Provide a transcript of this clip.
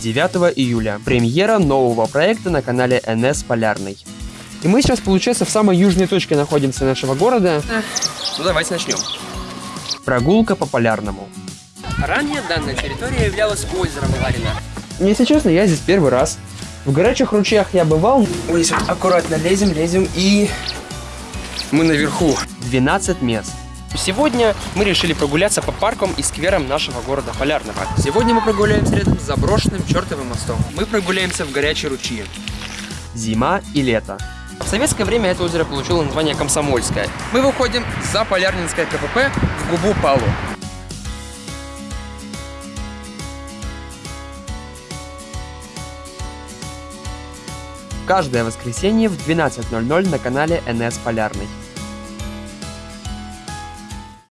9 июля. Премьера нового проекта на канале NS Полярный. И мы сейчас, получается, в самой южной точке находимся нашего города. Ну давайте начнем. Прогулка по Полярному. Ранее данная территория являлась озером Ларина. Если честно, я здесь первый раз. В горячих ручьях я бывал. Ой, вот аккуратно лезем, лезем и... Мы наверху. 12 мест. Сегодня мы решили прогуляться по паркам и скверам нашего города Полярного. Сегодня мы прогуляемся рядом с заброшенным чертовым мостом. Мы прогуляемся в горячие ручьи. Зима и лето. В советское время это озеро получило название Комсомольское. Мы выходим за Полярнинское КПП в губу Палу. Каждое воскресенье в 12.00 на канале НС Полярный.